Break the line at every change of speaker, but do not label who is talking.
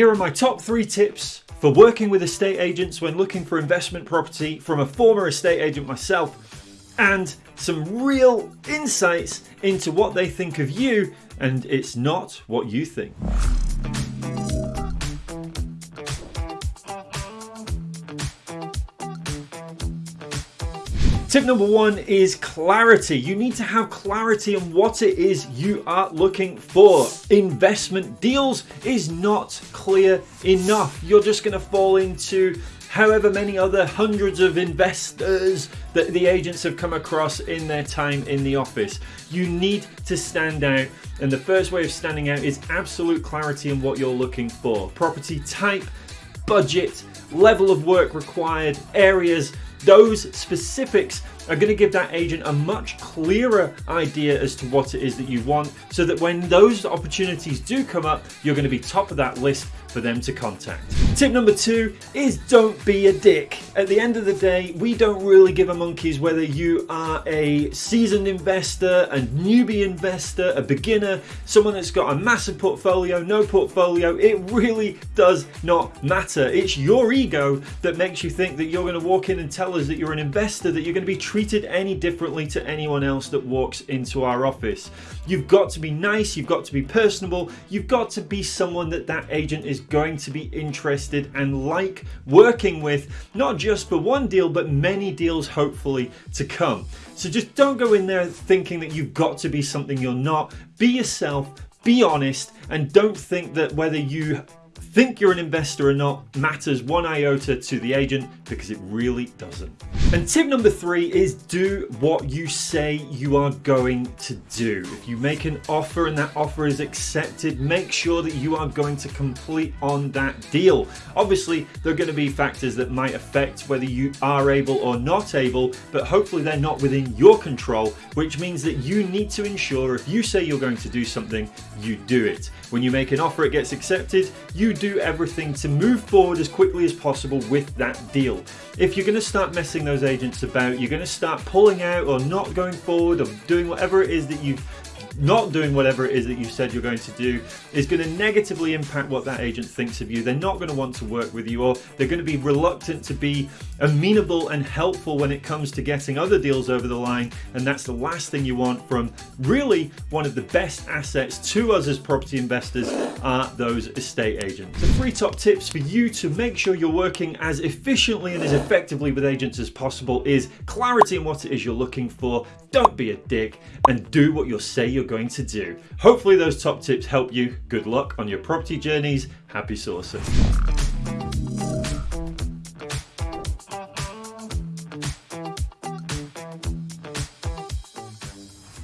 Here are my top three tips for working with estate agents when looking for investment property from a former estate agent myself and some real insights into what they think of you and it's not what you think. Tip number one is clarity. You need to have clarity on what it is you are looking for. Investment deals is not clear enough. You're just going to fall into however many other hundreds of investors that the agents have come across in their time in the office. You need to stand out and the first way of standing out is absolute clarity on what you're looking for. Property type, budget, level of work required, areas, those specifics are going to give that agent a much clearer idea as to what it is that you want so that when those opportunities do come up, you're going to be top of that list for them to contact. Tip number two is don't be a dick. At the end of the day, we don't really give a monkeys whether you are a seasoned investor, a newbie investor, a beginner, someone that's got a massive portfolio, no portfolio. It really does not matter. It's your ego that makes you think that you're going to walk in and tell us that you're an investor, that you're going to be treated any differently to anyone else that walks into our office. You've got to be nice, you've got to be personable, you've got to be someone that that agent is going to be interested and like working with, not just for one deal, but many deals hopefully to come. So just don't go in there thinking that you've got to be something you're not. Be yourself, be honest, and don't think that whether you think you're an investor or not matters one iota to the agent because it really doesn't. And tip number three is do what you say you are going to do. If you make an offer and that offer is accepted, make sure that you are going to complete on that deal. Obviously, there are going to be factors that might affect whether you are able or not able, but hopefully they're not within your control, which means that you need to ensure if you say you're going to do something, you do it. When you make an offer, it gets accepted, you do everything to move forward as quickly as possible with that deal. If you're going to start messing those agents about, you're going to start pulling out or not going forward or doing whatever it is that you've not doing whatever it is that you said you're going to do is going to negatively impact what that agent thinks of you. They're not going to want to work with you or they're going to be reluctant to be amenable and helpful when it comes to getting other deals over the line. And that's the last thing you want from really one of the best assets to us as property investors are those estate agents. The three top tips for you to make sure you're working as efficiently and as effectively with agents as possible is clarity in what it is you're looking for, don't be a dick, and do what you'll say you're going to do. Hopefully those top tips help you. Good luck on your property journeys. Happy sourcing.